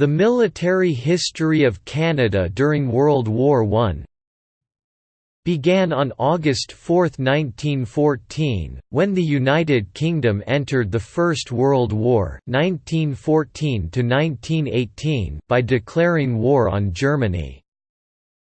The military history of Canada during World War I began on August 4, 1914, when the United Kingdom entered the First World War 1914 by declaring war on Germany.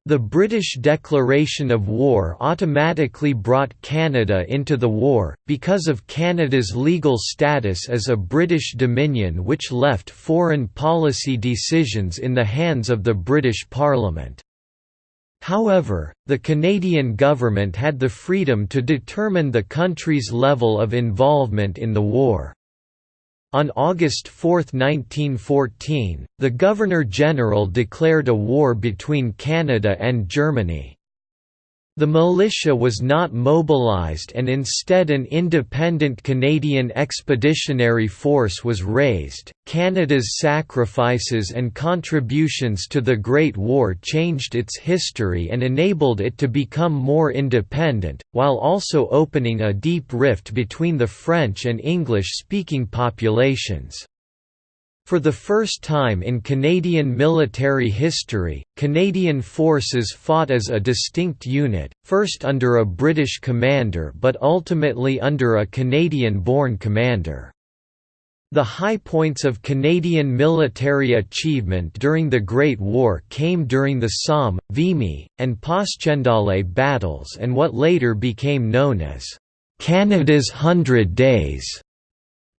The British declaration of war automatically brought Canada into the war, because of Canada's legal status as a British Dominion which left foreign policy decisions in the hands of the British Parliament. However, the Canadian government had the freedom to determine the country's level of involvement in the war. On August 4, 1914, the Governor-General declared a war between Canada and Germany. The militia was not mobilized and instead an independent Canadian Expeditionary Force was raised. Canada's sacrifices and contributions to the Great War changed its history and enabled it to become more independent, while also opening a deep rift between the French and English-speaking populations. For the first time in Canadian military history, Canadian forces fought as a distinct unit, first under a British commander but ultimately under a Canadian-born commander. The high points of Canadian military achievement during the Great War came during the Somme, Vimy, and Passchendaele battles and what later became known as Canada's Hundred Days.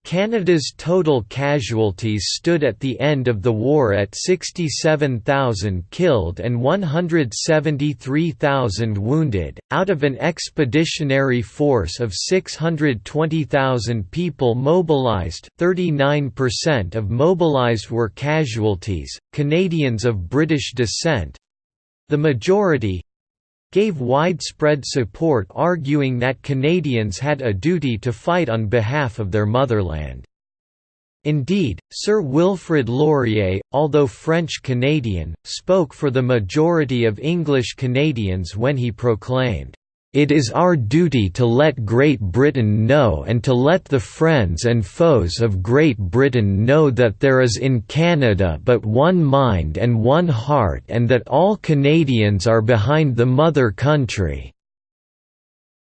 Canada's total casualties stood at the end of the war at 67,000 killed and 173,000 wounded, out of an expeditionary force of 620,000 people mobilized 39% of mobilized were casualties, Canadians of British descent—the majority, gave widespread support arguing that Canadians had a duty to fight on behalf of their motherland. Indeed, Sir Wilfrid Laurier, although French-Canadian, spoke for the majority of English Canadians when he proclaimed, it is our duty to let Great Britain know and to let the friends and foes of Great Britain know that there is in Canada but one mind and one heart and that all Canadians are behind the mother country."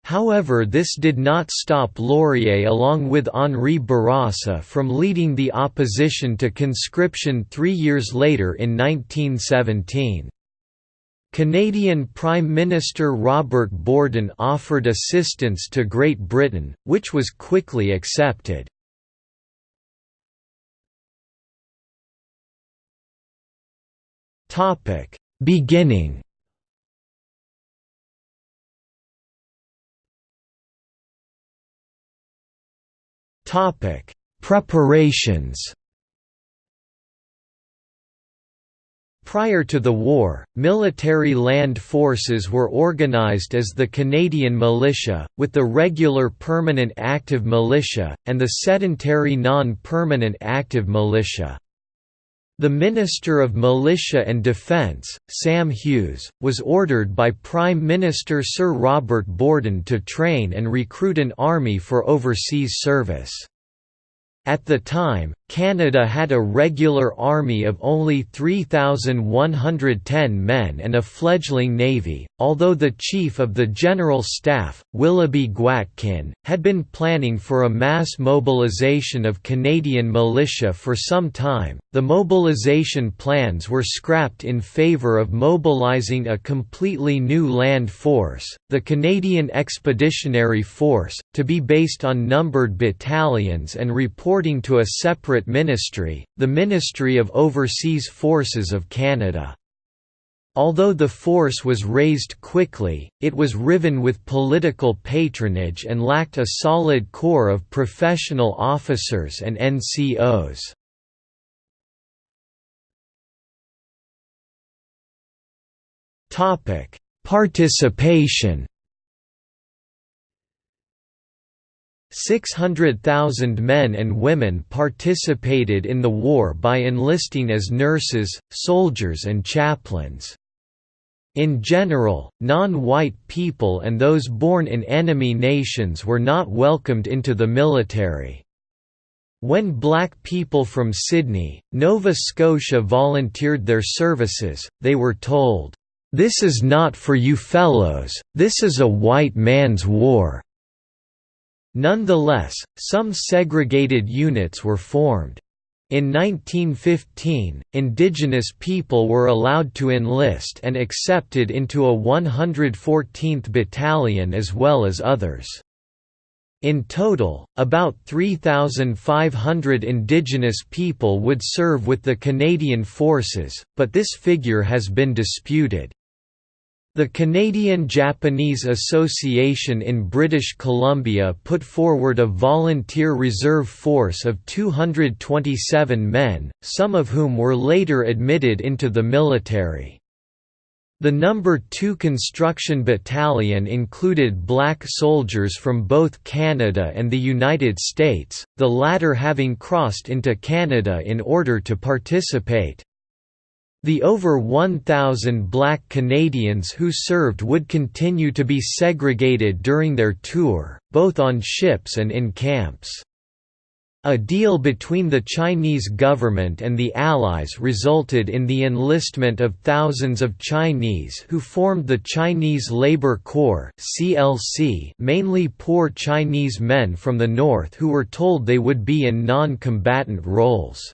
However this did not stop Laurier along with Henri Bourassa from leading the opposition to conscription three years later in 1917. Canadian Prime Minister Robert Borden offered assistance to Great Britain, which was quickly accepted. Beginning Preparations Prior to the war, military land forces were organized as the Canadian Militia, with the regular permanent active militia, and the sedentary non-permanent active militia. The Minister of Militia and Defence, Sam Hughes, was ordered by Prime Minister Sir Robert Borden to train and recruit an army for overseas service. At the time, Canada had a regular army of only 3,110 men and a fledgling navy, although the Chief of the General Staff, Willoughby Gwatkin, had been planning for a mass mobilization of Canadian militia for some time. The mobilization plans were scrapped in favour of mobilizing a completely new land force, the Canadian Expeditionary Force, to be based on numbered battalions and reporting to a separate separate ministry, the Ministry of Overseas Forces of Canada. Although the force was raised quickly, it was riven with political patronage and lacked a solid core of professional officers and NCOs. Participation 600,000 men and women participated in the war by enlisting as nurses, soldiers and chaplains. In general, non-white people and those born in enemy nations were not welcomed into the military. When black people from Sydney, Nova Scotia volunteered their services, they were told, "'This is not for you fellows, this is a white man's war'". Nonetheless, some segregated units were formed. In 1915, indigenous people were allowed to enlist and accepted into a 114th Battalion as well as others. In total, about 3,500 Indigenous people would serve with the Canadian Forces, but this figure has been disputed. The Canadian-Japanese Association in British Columbia put forward a volunteer reserve force of 227 men, some of whom were later admitted into the military. The No. 2 Construction Battalion included black soldiers from both Canada and the United States, the latter having crossed into Canada in order to participate. The over 1,000 black Canadians who served would continue to be segregated during their tour, both on ships and in camps. A deal between the Chinese government and the Allies resulted in the enlistment of thousands of Chinese who formed the Chinese Labor Corps mainly poor Chinese men from the north who were told they would be in non-combatant roles.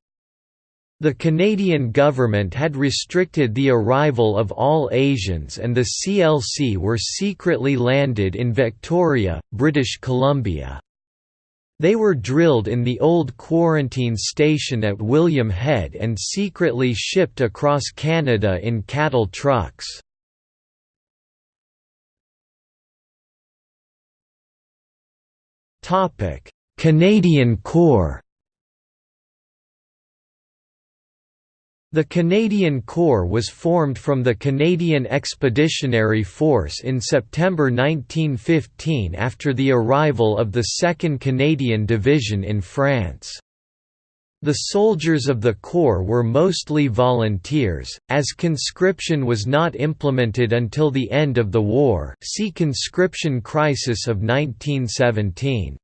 The Canadian government had restricted the arrival of all Asians and the CLC were secretly landed in Victoria, British Columbia. They were drilled in the old quarantine station at William Head and secretly shipped across Canada in cattle trucks. Canadian Corps The Canadian Corps was formed from the Canadian Expeditionary Force in September 1915 after the arrival of the 2nd Canadian Division in France. The soldiers of the Corps were mostly volunteers, as conscription was not implemented until the end of the war see conscription crisis of 1917.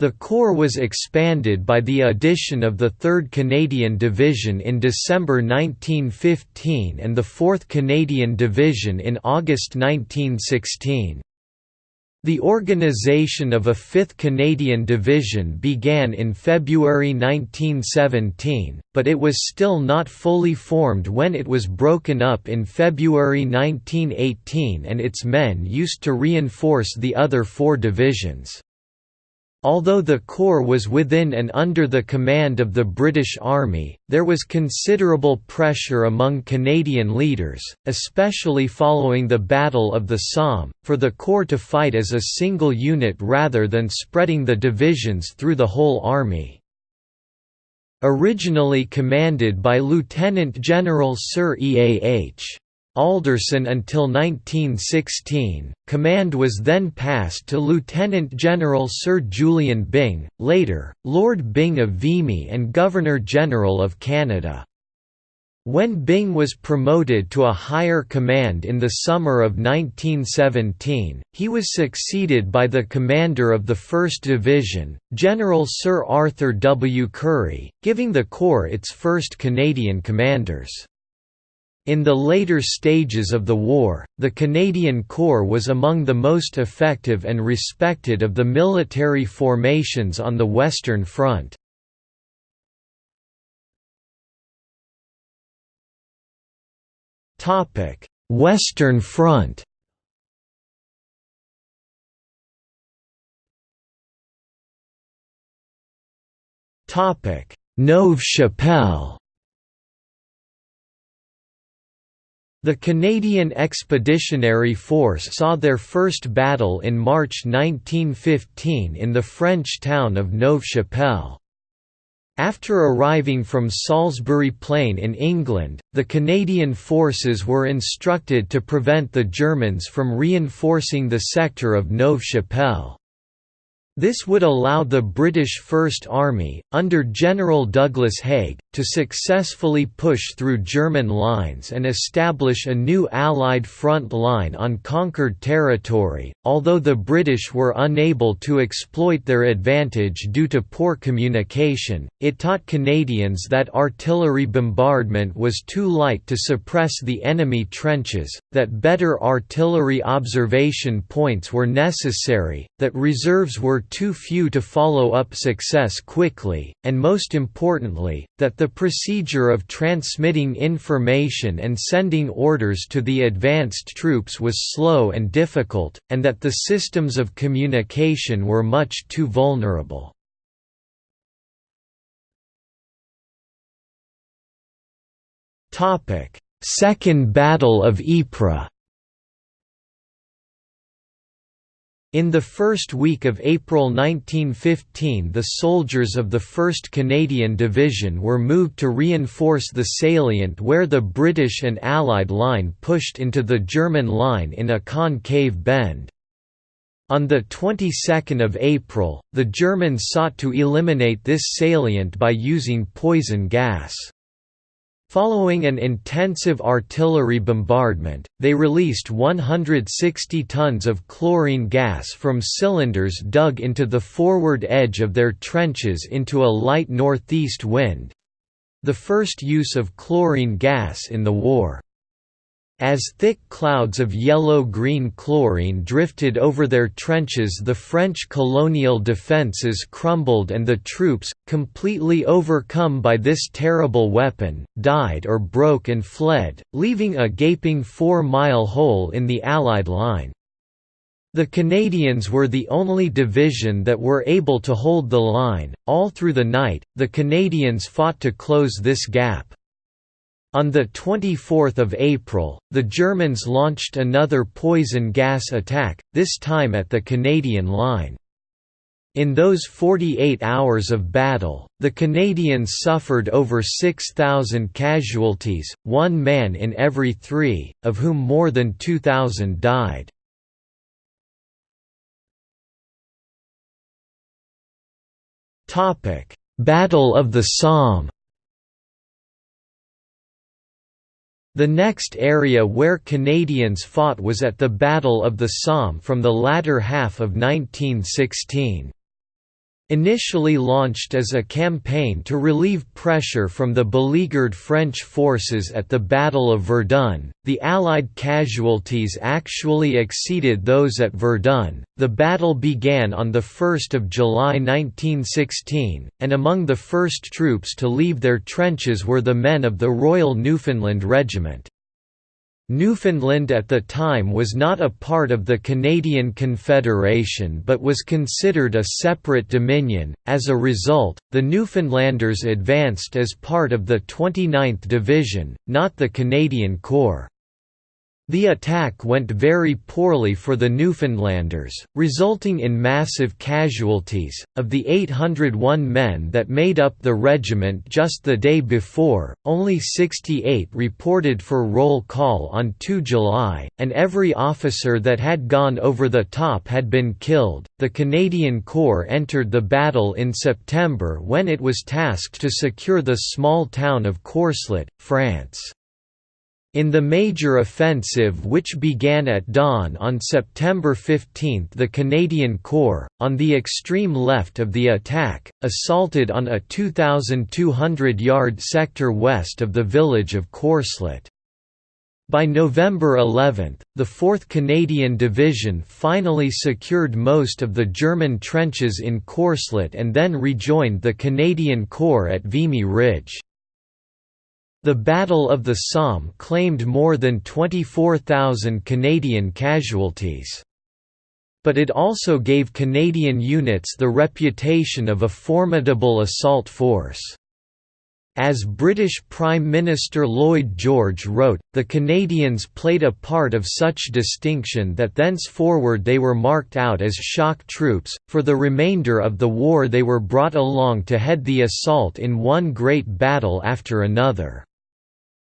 The Corps was expanded by the addition of the 3rd Canadian Division in December 1915 and the 4th Canadian Division in August 1916. The organization of a 5th Canadian Division began in February 1917, but it was still not fully formed when it was broken up in February 1918 and its men used to reinforce the other four divisions. Although the Corps was within and under the command of the British Army, there was considerable pressure among Canadian leaders, especially following the Battle of the Somme, for the Corps to fight as a single unit rather than spreading the divisions through the whole army. Originally commanded by Lieutenant General Sir E.A.H. Alderson until 1916. Command was then passed to Lieutenant General Sir Julian Byng, later, Lord Byng of Vimy and Governor-General of Canada. When Byng was promoted to a higher command in the summer of 1917, he was succeeded by the commander of the 1st Division, General Sir Arthur W. Currie, giving the Corps its first Canadian commanders. In the later stages of the war, the Canadian Corps was among the most effective and respected of the military formations on the Western Front. Western Front Neuve Chapelle The Canadian Expeditionary Force saw their first battle in March 1915 in the French town of Neuve-Chapelle. After arriving from Salisbury Plain in England, the Canadian forces were instructed to prevent the Germans from reinforcing the sector of Neuve-Chapelle. This would allow the British First Army, under General Douglas Haig, to successfully push through German lines and establish a new Allied front line on conquered territory. Although the British were unable to exploit their advantage due to poor communication, it taught Canadians that artillery bombardment was too light to suppress the enemy trenches, that better artillery observation points were necessary, that reserves were too few to follow up success quickly, and most importantly, that the procedure of transmitting information and sending orders to the advanced troops was slow and difficult, and that the systems of communication were much too vulnerable. Second Battle of Ypres In the first week of April 1915 the soldiers of the 1st Canadian Division were moved to reinforce the salient where the British and Allied line pushed into the German line in a concave bend. On the 22nd of April, the Germans sought to eliminate this salient by using poison gas. Following an intensive artillery bombardment, they released 160 tons of chlorine gas from cylinders dug into the forward edge of their trenches into a light northeast wind—the first use of chlorine gas in the war. As thick clouds of yellow-green chlorine drifted over their trenches the French colonial defences crumbled and the troops, completely overcome by this terrible weapon, died or broke and fled, leaving a gaping four-mile hole in the Allied line. The Canadians were the only division that were able to hold the line. All through the night, the Canadians fought to close this gap. On 24 April, the Germans launched another poison gas attack, this time at the Canadian line. In those 48 hours of battle, the Canadians suffered over 6,000 casualties, one man in every three, of whom more than 2,000 died. Battle of the Somme The next area where Canadians fought was at the Battle of the Somme from the latter half of 1916. Initially launched as a campaign to relieve pressure from the beleaguered French forces at the Battle of Verdun, the Allied casualties actually exceeded those at Verdun. The battle began on 1 July 1916, and among the first troops to leave their trenches were the men of the Royal Newfoundland Regiment. Newfoundland at the time was not a part of the Canadian Confederation but was considered a separate dominion. As a result, the Newfoundlanders advanced as part of the 29th Division, not the Canadian Corps. The attack went very poorly for the Newfoundlanders, resulting in massive casualties. Of the 801 men that made up the regiment just the day before, only 68 reported for roll call on 2 July, and every officer that had gone over the top had been killed. The Canadian Corps entered the battle in September when it was tasked to secure the small town of Courcelette, France. In the major offensive which began at dawn on September 15 the Canadian Corps, on the extreme left of the attack, assaulted on a 2,200-yard sector west of the village of Courcelette. By November 11, the 4th Canadian Division finally secured most of the German trenches in Courcelette and then rejoined the Canadian Corps at Vimy Ridge. The Battle of the Somme claimed more than 24,000 Canadian casualties. But it also gave Canadian units the reputation of a formidable assault force. As British Prime Minister Lloyd George wrote, the Canadians played a part of such distinction that thenceforward they were marked out as shock troops. For the remainder of the war, they were brought along to head the assault in one great battle after another.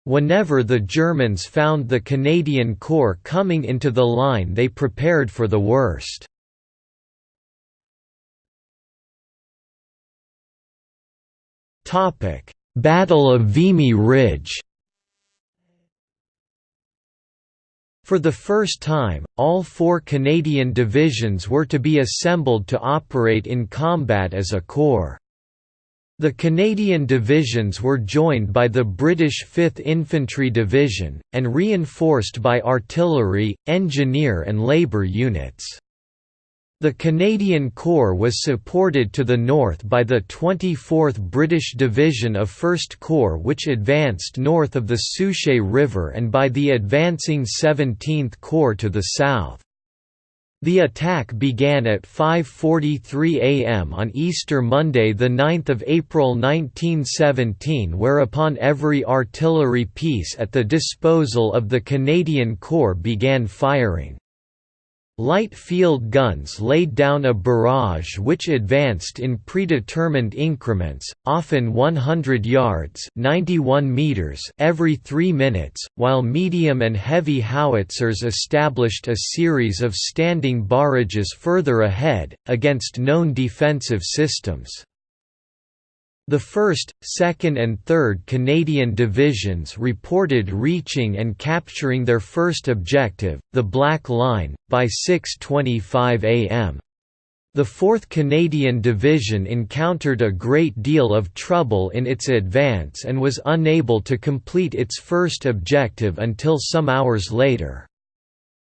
Whenever the Germans found the Canadian Corps coming into the line they prepared for the worst. Battle of Vimy Ridge For the first time, all four Canadian divisions were to be assembled to operate in combat as a corps. The Canadian divisions were joined by the British 5th Infantry Division, and reinforced by artillery, engineer and labour units. The Canadian Corps was supported to the north by the 24th British Division of 1st Corps which advanced north of the Souchez River and by the advancing 17th Corps to the south. The attack began at 5.43 am on Easter Monday 9 April 1917 whereupon every artillery piece at the disposal of the Canadian Corps began firing. Light field guns laid down a barrage which advanced in predetermined increments, often 100 yards 91 meters every three minutes, while medium and heavy howitzers established a series of standing barrages further ahead, against known defensive systems. The 1st, 2nd and 3rd Canadian Divisions reported reaching and capturing their first objective, the Black Line, by 6.25 am. The 4th Canadian Division encountered a great deal of trouble in its advance and was unable to complete its first objective until some hours later.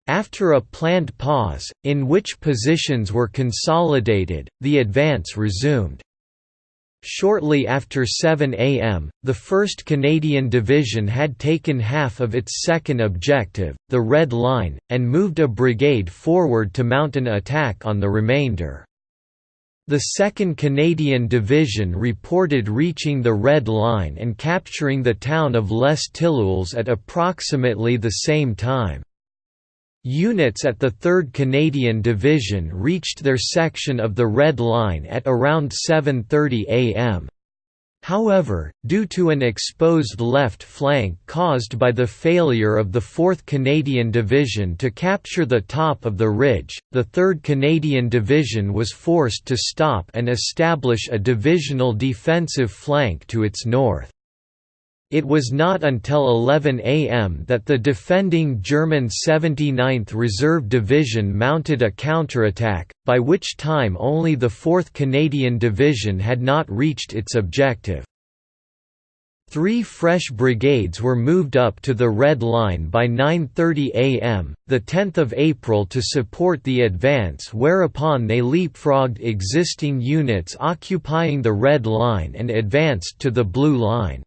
After a planned pause, in which positions were consolidated, the advance resumed. Shortly after 7 am, the 1st Canadian Division had taken half of its second objective, the Red Line, and moved a brigade forward to mount an attack on the remainder. The 2nd Canadian Division reported reaching the Red Line and capturing the town of Les Tilleuls at approximately the same time. Units at the 3rd Canadian Division reached their section of the Red Line at around 7.30 am. However, due to an exposed left flank caused by the failure of the 4th Canadian Division to capture the top of the ridge, the 3rd Canadian Division was forced to stop and establish a divisional defensive flank to its north. It was not until 11 am that the defending German 79th Reserve Division mounted a counterattack, by which time only the 4th Canadian Division had not reached its objective. Three fresh brigades were moved up to the Red Line by 9.30 am, 10 April to support the advance whereupon they leapfrogged existing units occupying the Red Line and advanced to the Blue Line.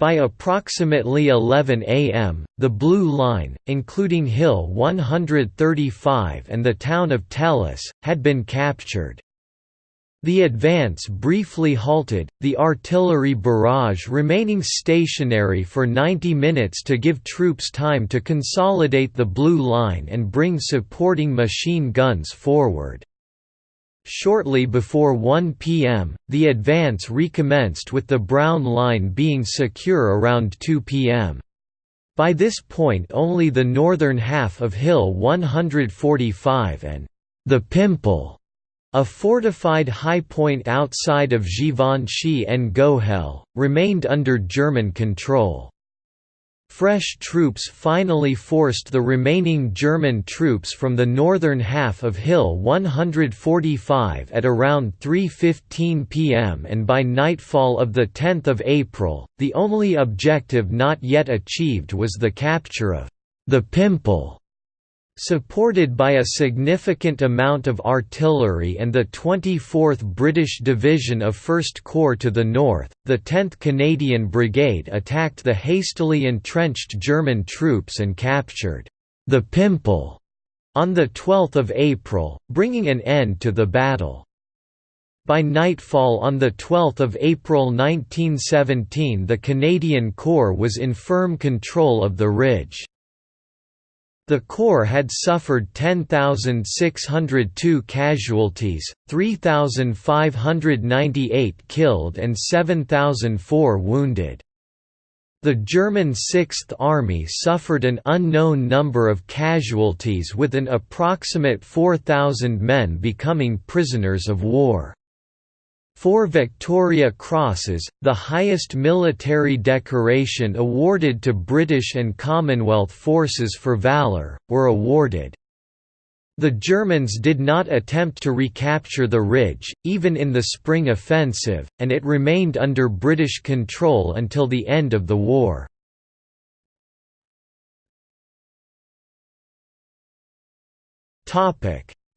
By approximately 11 am, the Blue Line, including Hill 135 and the town of Thélus, had been captured. The advance briefly halted, the artillery barrage remaining stationary for 90 minutes to give troops time to consolidate the Blue Line and bring supporting machine guns forward. Shortly before 1 p.m., the advance recommenced with the Brown Line being secure around 2 p.m. By this point only the northern half of Hill 145 and the Pimple, a fortified high point outside of Givenchy-en-Gohelle, remained under German control. Fresh troops finally forced the remaining German troops from the northern half of Hill 145 at around 3.15 pm and by nightfall of 10 April, the only objective not yet achieved was the capture of the Pimple. Supported by a significant amount of artillery and the 24th British Division of 1st Corps to the north, the 10th Canadian Brigade attacked the hastily entrenched German troops and captured the Pimple on 12 April, bringing an end to the battle. By nightfall on 12 April 1917 the Canadian Corps was in firm control of the ridge. The Corps had suffered 10,602 casualties, 3,598 killed and 7,004 wounded. The German Sixth Army suffered an unknown number of casualties with an approximate 4,000 men becoming prisoners of war. Four Victoria Crosses, the highest military decoration awarded to British and Commonwealth forces for valour, were awarded. The Germans did not attempt to recapture the ridge, even in the spring offensive, and it remained under British control until the end of the war.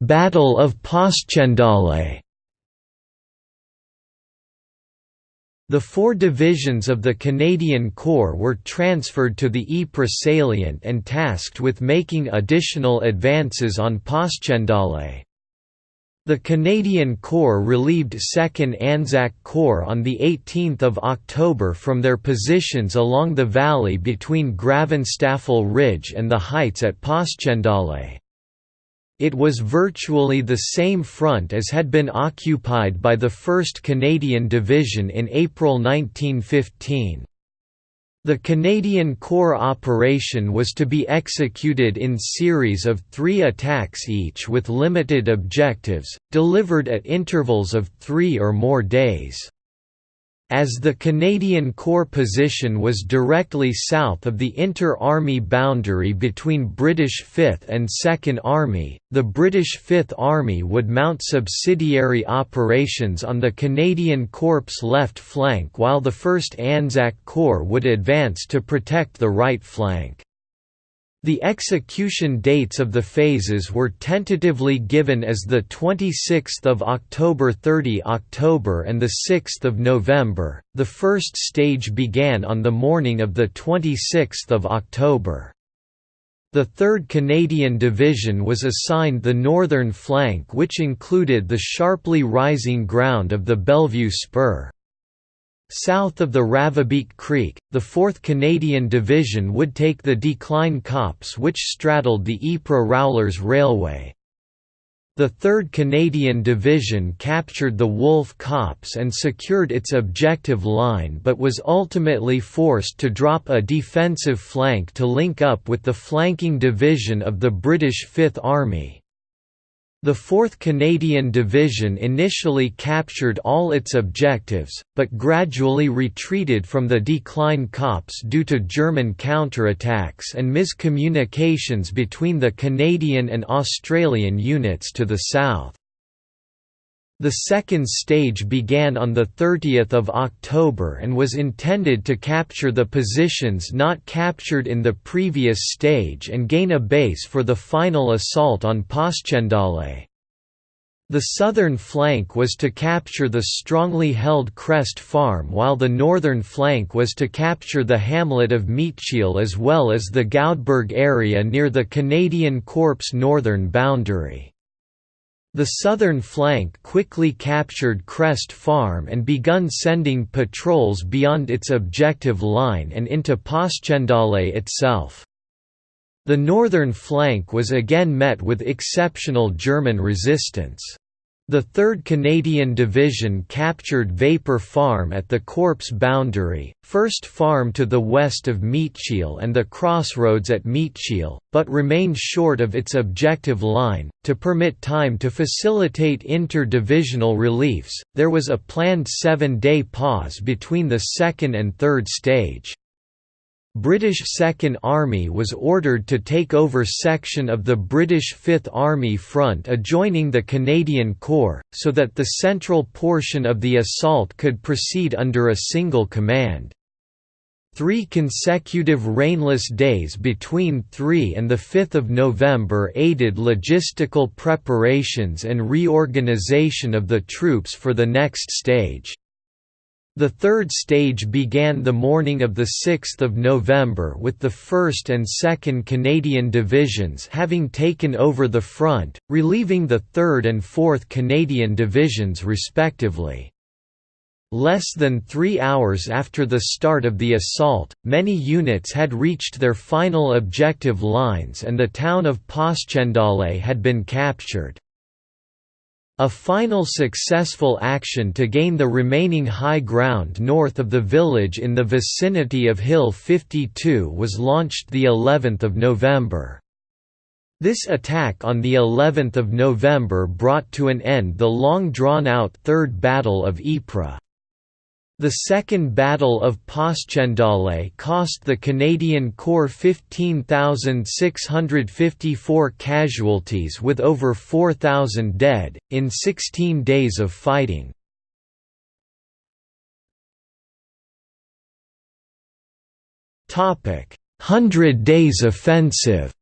Battle of Passchendaele The four divisions of the Canadian Corps were transferred to the Ypres salient and tasked with making additional advances on Passchendaele. The Canadian Corps relieved 2nd Anzac Corps on 18 October from their positions along the valley between Gravenstafel Ridge and the heights at Passchendaele. It was virtually the same front as had been occupied by the 1st Canadian Division in April 1915. The Canadian Corps operation was to be executed in series of three attacks each with limited objectives, delivered at intervals of three or more days. As the Canadian Corps position was directly south of the inter-army boundary between British 5th and 2nd Army, the British 5th Army would mount subsidiary operations on the Canadian Corps' left flank while the 1st Anzac Corps would advance to protect the right flank. The execution dates of the phases were tentatively given as the 26th of October 30 October and the 6th of November. The first stage began on the morning of the 26th of October. The 3rd Canadian Division was assigned the northern flank which included the sharply rising ground of the Bellevue Spur. South of the Ravebeek Creek, the 4th Canadian Division would take the Decline Copse which straddled the Ypres-Roulers Railway. The 3rd Canadian Division captured the Wolf Copse and secured its objective line but was ultimately forced to drop a defensive flank to link up with the flanking division of the British Fifth Army. The 4th Canadian Division initially captured all its objectives, but gradually retreated from the Decline Copse due to German counterattacks and miscommunications between the Canadian and Australian units to the south. The second stage began on 30 October and was intended to capture the positions not captured in the previous stage and gain a base for the final assault on Passchendaele. The southern flank was to capture the strongly held Crest Farm while the northern flank was to capture the hamlet of Meetcheele as well as the Goudberg area near the Canadian Corps' northern boundary. The southern flank quickly captured Crest Farm and begun sending patrols beyond its objective line and into Passchendaele itself. The northern flank was again met with exceptional German resistance. The 3rd Canadian Division captured Vapor Farm at the Corps boundary, First Farm to the west of Meetcheele and the crossroads at Meetcheele, but remained short of its objective line. To permit time to facilitate inter-divisional reliefs, there was a planned seven-day pause between the second and third stage. British Second Army was ordered to take over section of the British Fifth Army front adjoining the Canadian Corps, so that the central portion of the assault could proceed under a single command. Three consecutive rainless days between 3 and 5 November aided logistical preparations and reorganization of the troops for the next stage. The third stage began the morning of 6 November with the 1st and 2nd Canadian Divisions having taken over the front, relieving the 3rd and 4th Canadian Divisions respectively. Less than three hours after the start of the assault, many units had reached their final objective lines and the town of Passchendaele had been captured. A final successful action to gain the remaining high ground north of the village in the vicinity of Hill 52 was launched the 11th of November. This attack on the 11th of November brought to an end the long drawn-out Third Battle of Ypres. The Second Battle of Passchendaele cost the Canadian Corps 15,654 casualties with over 4,000 dead, in 16 days of fighting. Hundred Days Offensive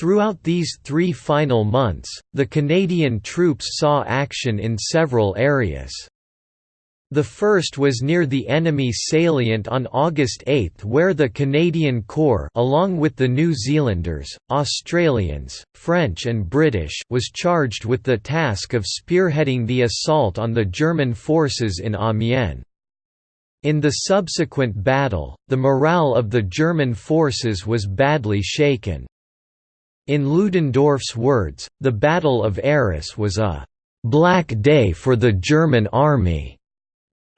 Throughout these three final months, the Canadian troops saw action in several areas. The first was near the enemy salient on August 8 where the Canadian Corps along with the New Zealanders, Australians, French and British was charged with the task of spearheading the assault on the German forces in Amiens. In the subsequent battle, the morale of the German forces was badly shaken. In Ludendorff's words, the Battle of Arras was a «black day for the German army».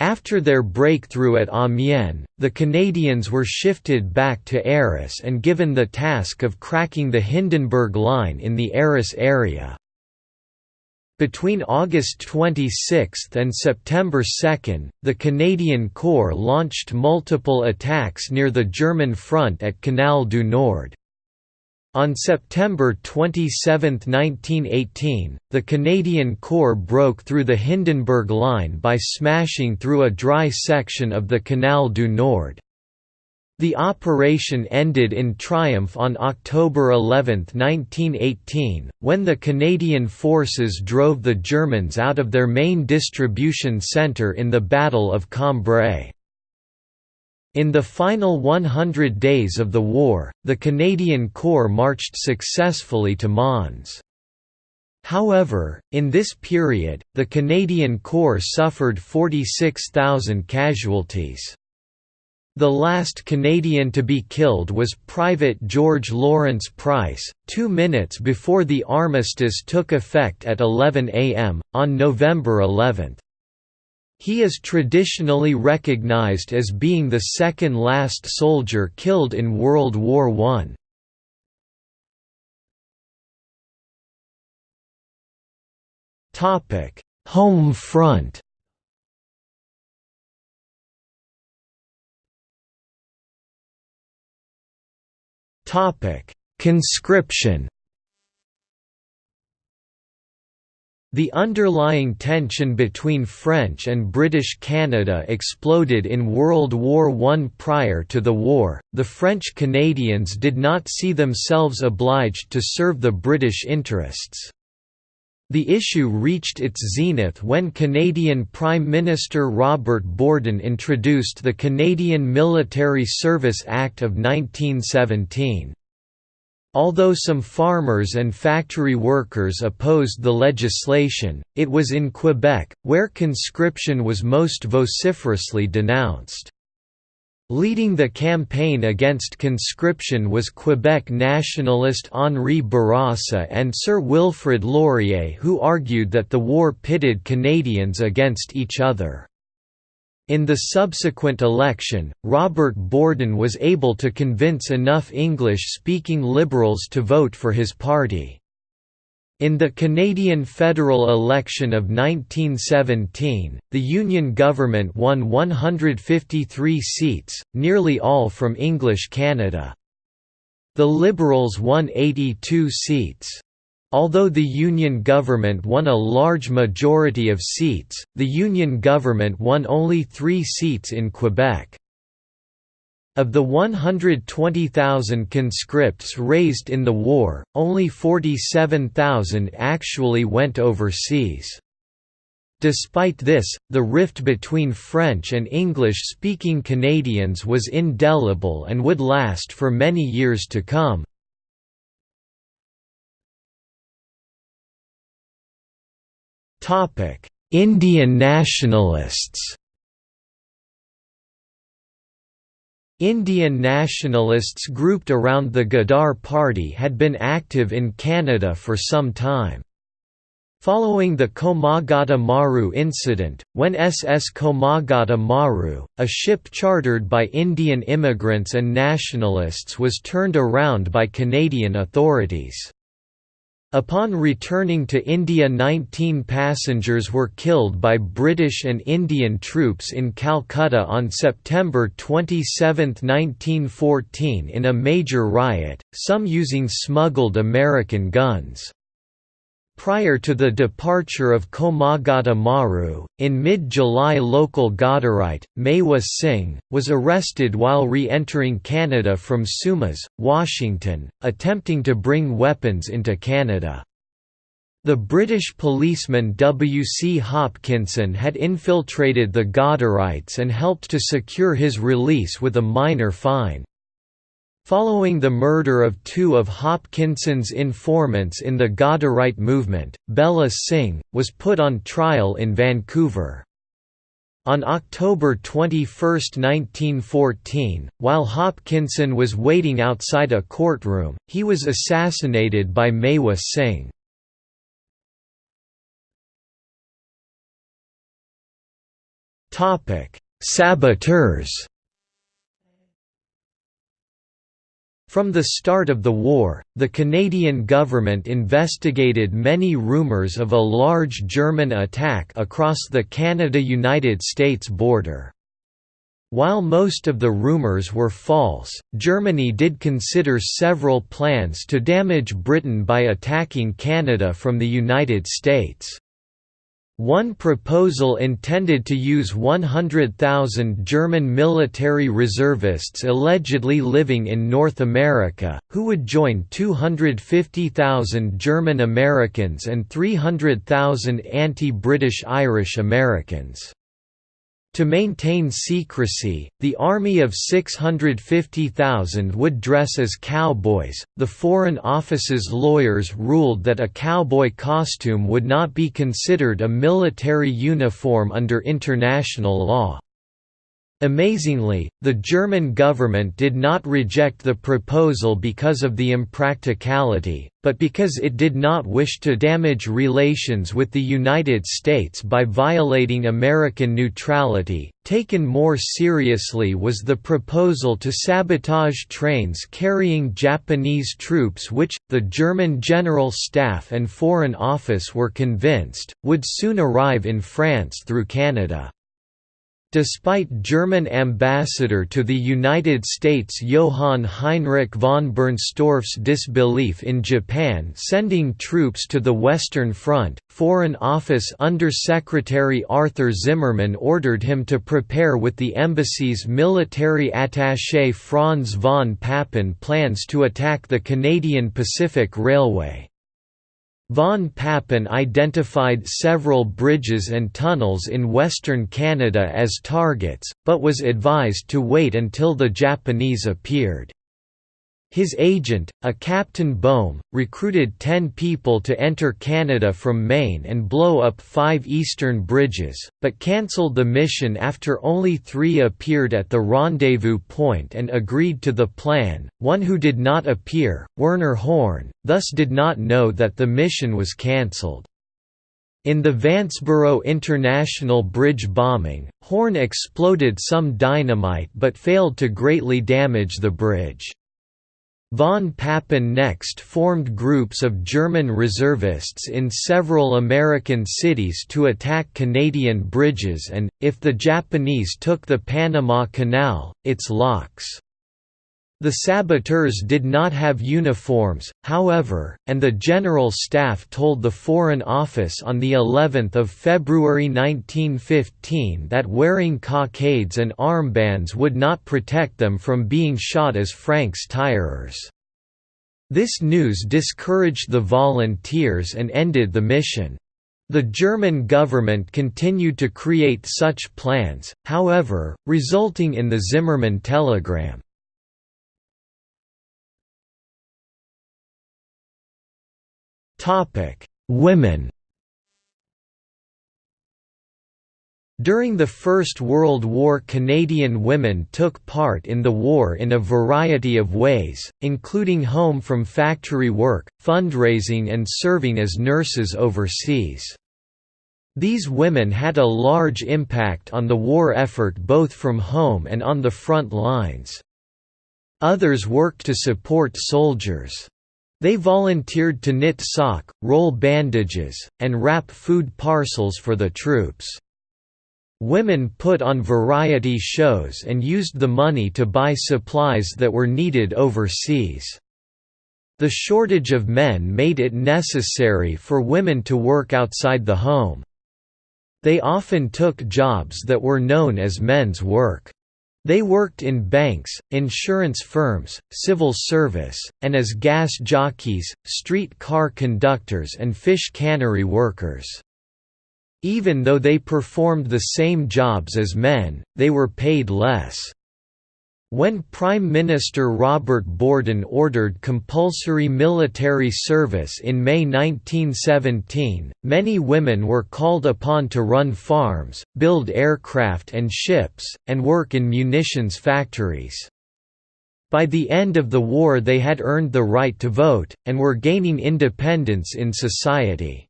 After their breakthrough at Amiens, the Canadians were shifted back to Arras and given the task of cracking the Hindenburg Line in the Arras area. Between August 26 and September 2, the Canadian Corps launched multiple attacks near the German front at Canal du Nord. On September 27, 1918, the Canadian Corps broke through the Hindenburg Line by smashing through a dry section of the Canal du Nord. The operation ended in triumph on October 11, 1918, when the Canadian forces drove the Germans out of their main distribution centre in the Battle of Cambrai. In the final 100 days of the war, the Canadian Corps marched successfully to Mons. However, in this period, the Canadian Corps suffered 46,000 casualties. The last Canadian to be killed was Private George Lawrence Price, two minutes before the armistice took effect at 11 am, on November 11. He is traditionally recognized as being the second last soldier killed in World War I. Home front Conscription The underlying tension between French and British Canada exploded in World War I. Prior to the war, the French Canadians did not see themselves obliged to serve the British interests. The issue reached its zenith when Canadian Prime Minister Robert Borden introduced the Canadian Military Service Act of 1917. Although some farmers and factory workers opposed the legislation, it was in Quebec, where conscription was most vociferously denounced. Leading the campaign against conscription was Quebec nationalist Henri Bourassa and Sir Wilfrid Laurier who argued that the war pitted Canadians against each other. In the subsequent election, Robert Borden was able to convince enough English-speaking Liberals to vote for his party. In the Canadian federal election of 1917, the Union government won 153 seats, nearly all from English Canada. The Liberals won 82 seats. Although the Union government won a large majority of seats, the Union government won only three seats in Quebec. Of the 120,000 conscripts raised in the war, only 47,000 actually went overseas. Despite this, the rift between French and English-speaking Canadians was indelible and would last for many years to come. Topic: Indian nationalists. Indian nationalists grouped around the Ghadar Party had been active in Canada for some time. Following the Komagata Maru incident, when SS Komagata Maru, a ship chartered by Indian immigrants and nationalists was turned around by Canadian authorities. Upon returning to India 19 passengers were killed by British and Indian troops in Calcutta on September 27, 1914 in a major riot, some using smuggled American guns. Prior to the departure of Komagata Maru, in mid-July local Ghadarite, Mewa Singh, was arrested while re-entering Canada from Sumas, Washington, attempting to bring weapons into Canada. The British policeman W. C. Hopkinson had infiltrated the Ghadarites and helped to secure his release with a minor fine. Following the murder of two of Hopkinson's informants in the Ghadarite movement, Bella Singh, was put on trial in Vancouver. On October 21, 1914, while Hopkinson was waiting outside a courtroom, he was assassinated by Mewa Singh. Saboteurs From the start of the war, the Canadian government investigated many rumours of a large German attack across the Canada–United States border. While most of the rumours were false, Germany did consider several plans to damage Britain by attacking Canada from the United States. One proposal intended to use 100,000 German military reservists allegedly living in North America, who would join 250,000 German Americans and 300,000 anti-British Irish Americans. To maintain secrecy, the army of 650,000 would dress as cowboys. The Foreign Office's lawyers ruled that a cowboy costume would not be considered a military uniform under international law. Amazingly, the German government did not reject the proposal because of the impracticality, but because it did not wish to damage relations with the United States by violating American neutrality. Taken more seriously was the proposal to sabotage trains carrying Japanese troops, which, the German General Staff and Foreign Office were convinced, would soon arrive in France through Canada. Despite German ambassador to the United States Johann Heinrich von Bernstorff's disbelief in Japan sending troops to the Western Front, Foreign Office Under-Secretary Arthur Zimmermann ordered him to prepare with the embassy's military attaché Franz von Papen plans to attack the Canadian Pacific Railway. Von Papen identified several bridges and tunnels in western Canada as targets, but was advised to wait until the Japanese appeared. His agent, a Captain Boehm, recruited ten people to enter Canada from Maine and blow up five eastern bridges, but cancelled the mission after only three appeared at the rendezvous point and agreed to the plan. One who did not appear, Werner Horn, thus did not know that the mission was cancelled. In the Vanceboro International Bridge bombing, Horn exploded some dynamite but failed to greatly damage the bridge. Von Papen next formed groups of German reservists in several American cities to attack Canadian bridges and, if the Japanese took the Panama Canal, its locks. The saboteurs did not have uniforms, however, and the General Staff told the Foreign Office on the 11th of February 1915 that wearing cockades and armbands would not protect them from being shot as francs tireurs. This news discouraged the volunteers and ended the mission. The German government continued to create such plans, however, resulting in the Zimmermann telegram. Topic: Women. During the First World War Canadian women took part in the war in a variety of ways, including home from factory work, fundraising and serving as nurses overseas. These women had a large impact on the war effort both from home and on the front lines. Others worked to support soldiers. They volunteered to knit sock, roll bandages, and wrap food parcels for the troops. Women put on variety shows and used the money to buy supplies that were needed overseas. The shortage of men made it necessary for women to work outside the home. They often took jobs that were known as men's work. They worked in banks, insurance firms, civil service, and as gas jockeys, street car conductors and fish cannery workers. Even though they performed the same jobs as men, they were paid less. When Prime Minister Robert Borden ordered compulsory military service in May 1917, many women were called upon to run farms, build aircraft and ships, and work in munitions factories. By the end of the war they had earned the right to vote, and were gaining independence in society.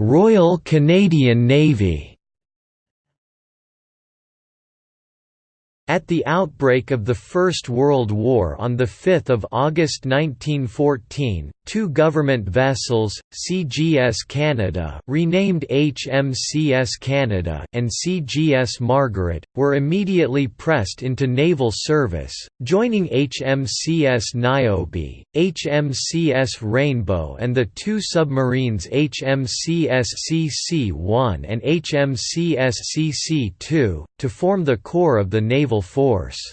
Royal Canadian Navy. At the outbreak of the First World War on 5 August 1914, two government vessels, CGS Canada renamed HMCS Canada and CGS Margaret, were immediately pressed into naval service, joining HMCS Niobe, HMCS Rainbow and the two submarines HMCS CC-1 and HMCS CC-2, to form the core of the naval force.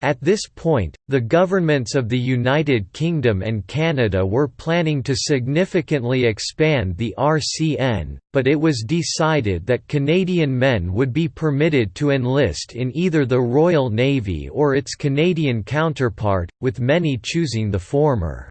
At this point, the governments of the United Kingdom and Canada were planning to significantly expand the RCN, but it was decided that Canadian men would be permitted to enlist in either the Royal Navy or its Canadian counterpart, with many choosing the former.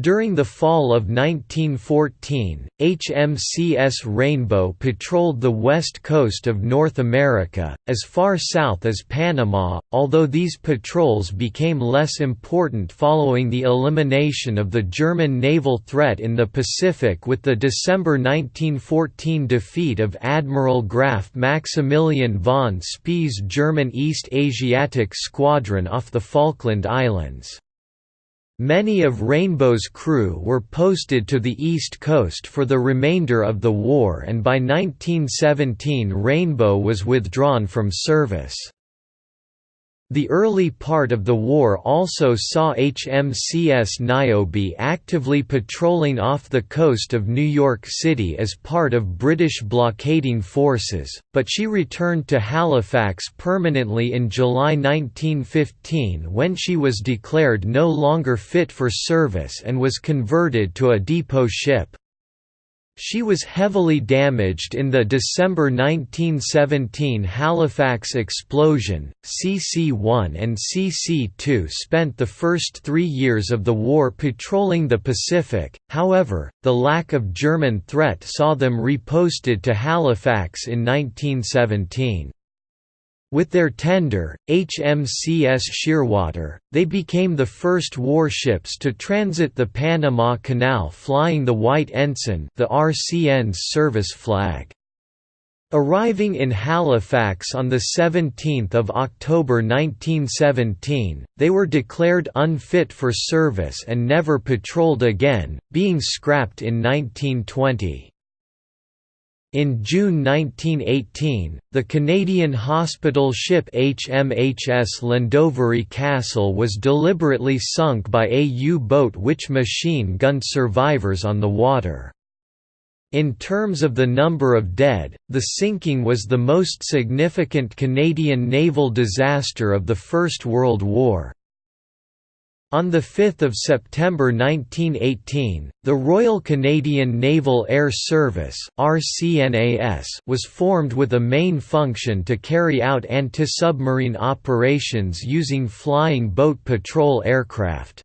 During the fall of 1914, HMCS Rainbow patrolled the west coast of North America, as far south as Panama, although these patrols became less important following the elimination of the German naval threat in the Pacific with the December 1914 defeat of Admiral Graf Maximilian von Spee's German East Asiatic Squadron off the Falkland Islands. Many of Rainbow's crew were posted to the East Coast for the remainder of the war and by 1917 Rainbow was withdrawn from service. The early part of the war also saw HMCS Niobe actively patrolling off the coast of New York City as part of British blockading forces, but she returned to Halifax permanently in July 1915 when she was declared no longer fit for service and was converted to a depot ship. She was heavily damaged in the December 1917 Halifax explosion. CC-1 and CC-2 spent the first three years of the war patrolling the Pacific, however, the lack of German threat saw them reposted to Halifax in 1917. With their tender, HMCS Shearwater, they became the first warships to transit the Panama Canal flying the White Ensign the RCN's service flag. Arriving in Halifax on 17 October 1917, they were declared unfit for service and never patrolled again, being scrapped in 1920. In June 1918, the Canadian hospital ship HMHS Llandovery Castle was deliberately sunk by a U-boat which machine-gunned survivors on the water. In terms of the number of dead, the sinking was the most significant Canadian naval disaster of the First World War. On 5 September 1918, the Royal Canadian Naval Air Service was formed with a main function to carry out anti-submarine operations using flying boat patrol aircraft.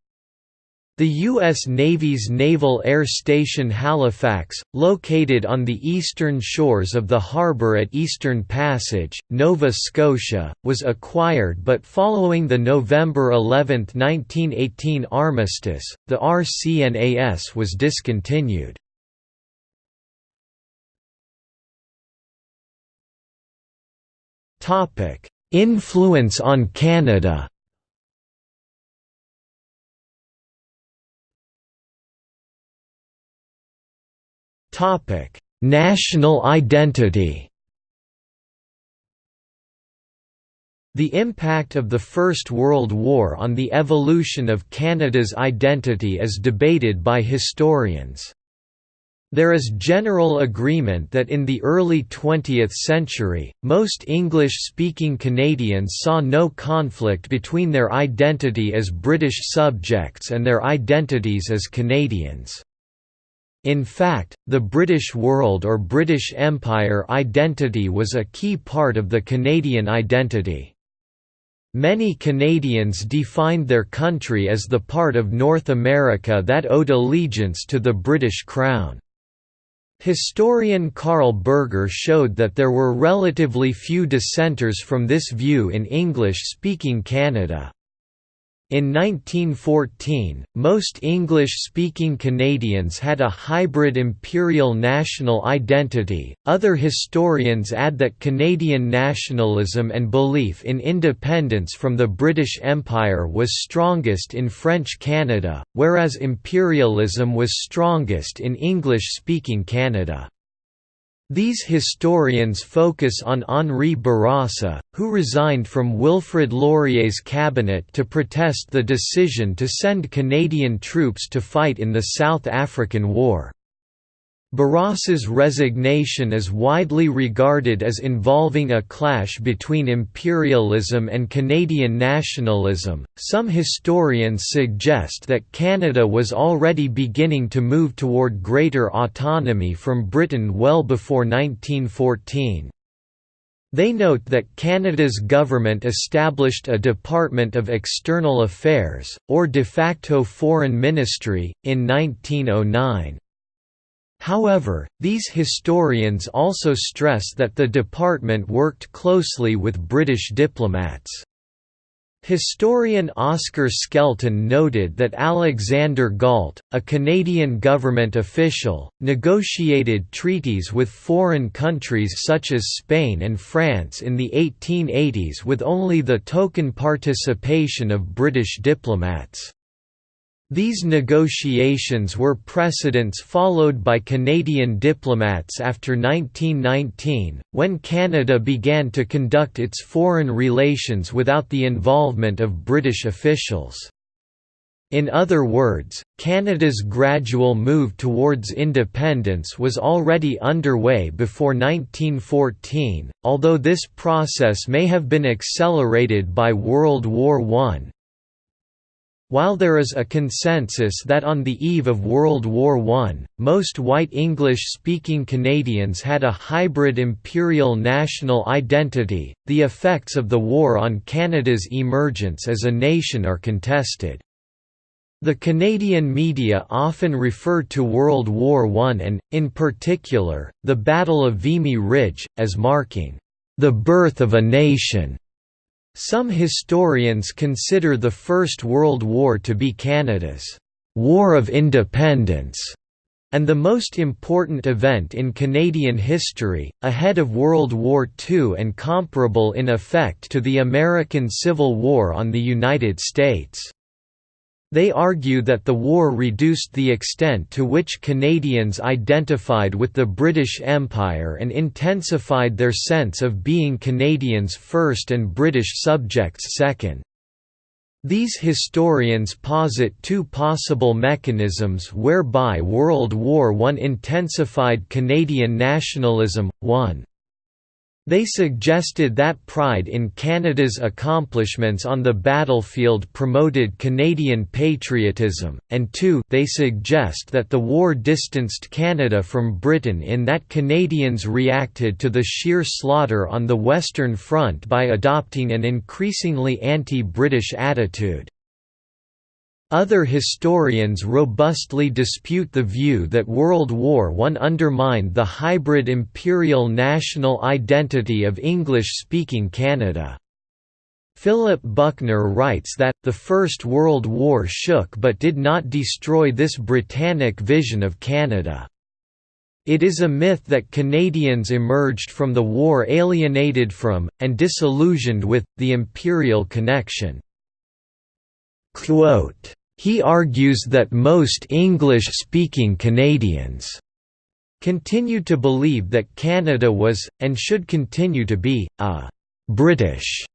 The U.S. Navy's Naval Air Station Halifax, located on the eastern shores of the harbour at Eastern Passage, Nova Scotia, was acquired but following the November 11, 1918 armistice, the RCNAS was discontinued. Influence on Canada National identity The impact of the First World War on the evolution of Canada's identity is debated by historians. There is general agreement that in the early 20th century, most English-speaking Canadians saw no conflict between their identity as British subjects and their identities as Canadians. In fact, the British World or British Empire identity was a key part of the Canadian identity. Many Canadians defined their country as the part of North America that owed allegiance to the British Crown. Historian Carl Berger showed that there were relatively few dissenters from this view in English-speaking Canada. In 1914, most English-speaking Canadians had a hybrid imperial national identity. Other historians add that Canadian nationalism and belief in independence from the British Empire was strongest in French Canada, whereas imperialism was strongest in English-speaking Canada. These historians focus on Henri Bourassa, who resigned from Wilfrid Laurier's cabinet to protest the decision to send Canadian troops to fight in the South African War. Bourassa's resignation is widely regarded as involving a clash between imperialism and Canadian nationalism. Some historians suggest that Canada was already beginning to move toward greater autonomy from Britain well before 1914. They note that Canada's government established a Department of External Affairs, or de facto Foreign Ministry, in 1909. However, these historians also stress that the department worked closely with British diplomats. Historian Oscar Skelton noted that Alexander Galt, a Canadian government official, negotiated treaties with foreign countries such as Spain and France in the 1880s with only the token participation of British diplomats. These negotiations were precedents followed by Canadian diplomats after 1919, when Canada began to conduct its foreign relations without the involvement of British officials. In other words, Canada's gradual move towards independence was already underway before 1914, although this process may have been accelerated by World War I, while there is a consensus that on the eve of World War I, most white English-speaking Canadians had a hybrid imperial national identity, the effects of the war on Canada's emergence as a nation are contested. The Canadian media often refer to World War I and, in particular, the Battle of Vimy Ridge, as marking, "...the birth of a nation." Some historians consider the First World War to be Canada's «War of Independence» and the most important event in Canadian history, ahead of World War II and comparable in effect to the American Civil War on the United States. They argue that the war reduced the extent to which Canadians identified with the British Empire and intensified their sense of being Canadians first and British subjects second. These historians posit two possible mechanisms whereby World War I intensified Canadian nationalism, one they suggested that pride in Canada's accomplishments on the battlefield promoted Canadian patriotism, and two they suggest that the war distanced Canada from Britain in that Canadians reacted to the sheer slaughter on the Western Front by adopting an increasingly anti-British attitude. Other historians robustly dispute the view that World War I undermined the hybrid imperial national identity of English-speaking Canada. Philip Buckner writes that, the First World War shook but did not destroy this Britannic vision of Canada. It is a myth that Canadians emerged from the war alienated from, and disillusioned with, the imperial connection. Quote, he argues that most English-speaking Canadians continue to believe that Canada was, and should continue to be, a «British»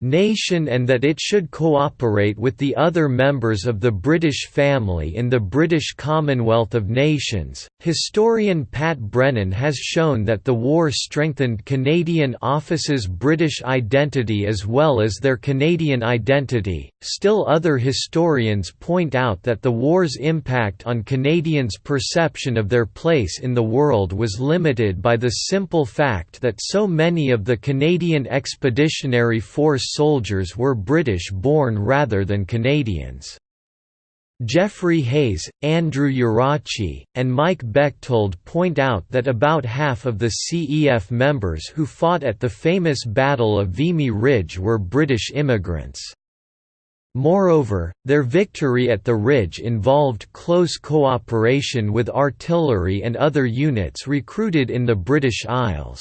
nation and that it should cooperate with the other members of the British family in the British Commonwealth of Nations. Historian Pat Brennan has shown that the war strengthened Canadian offices' British identity as well as their Canadian identity. Still, other historians point out that the war's impact on Canadians' perception of their place in the world was limited by the simple fact that so many of the Canadian Expeditionary Force soldiers were British-born rather than Canadians. Geoffrey Hayes, Andrew Iarocci, and Mike Bechthold point out that about half of the CEF members who fought at the famous Battle of Vimy Ridge were British immigrants. Moreover, their victory at the ridge involved close cooperation with artillery and other units recruited in the British Isles.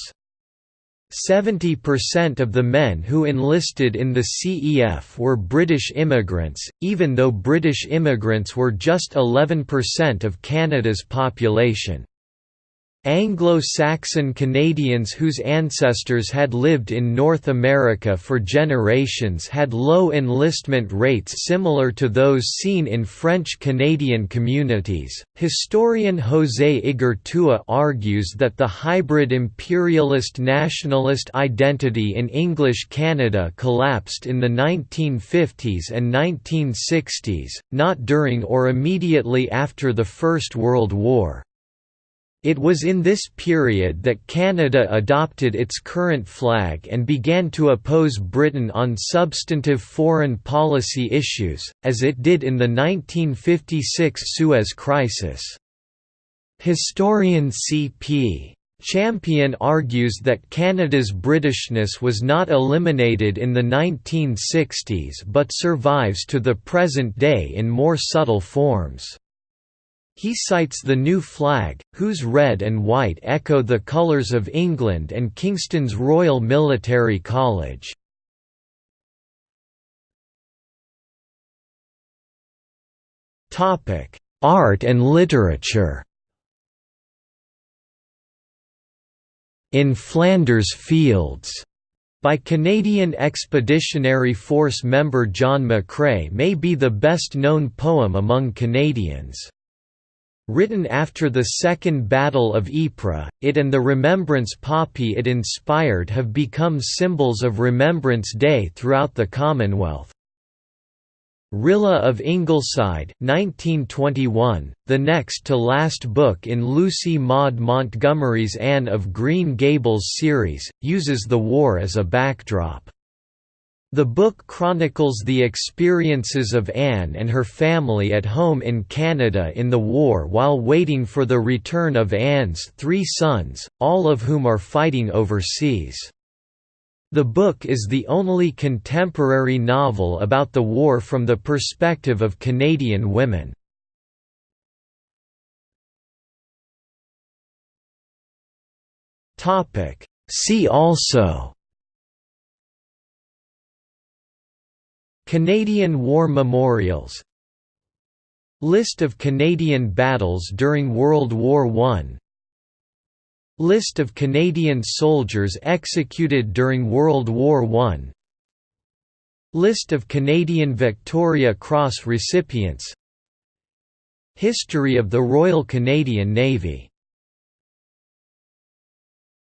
70% of the men who enlisted in the CEF were British immigrants, even though British immigrants were just 11% of Canada's population. Anglo-Saxon Canadians whose ancestors had lived in North America for generations had low enlistment rates similar to those seen in French Canadian communities. Historian José Igartua argues that the hybrid imperialist nationalist identity in English Canada collapsed in the 1950s and 1960s, not during or immediately after the First World War. It was in this period that Canada adopted its current flag and began to oppose Britain on substantive foreign policy issues, as it did in the 1956 Suez Crisis. Historian C.P. Champion argues that Canada's Britishness was not eliminated in the 1960s but survives to the present day in more subtle forms. He cites the new flag, whose red and white echo the colours of England and Kingston's Royal Military College. Art and literature In Flanders Fields by Canadian Expeditionary Force member John McCrae may be the best known poem among Canadians. Written after the Second Battle of Ypres, it and the Remembrance Poppy it inspired have become symbols of Remembrance Day throughout the Commonwealth. Rilla of Ingleside 1921, the next to last book in Lucy Maud Montgomery's Anne of Green Gables series, uses the war as a backdrop. The book chronicles the experiences of Anne and her family at home in Canada in the war while waiting for the return of Anne's three sons, all of whom are fighting overseas. The book is the only contemporary novel about the war from the perspective of Canadian women. See also Canadian War Memorials. List of Canadian battles during World War I List of Canadian soldiers executed during World War I List of Canadian Victoria Cross recipients. History of the Royal Canadian Navy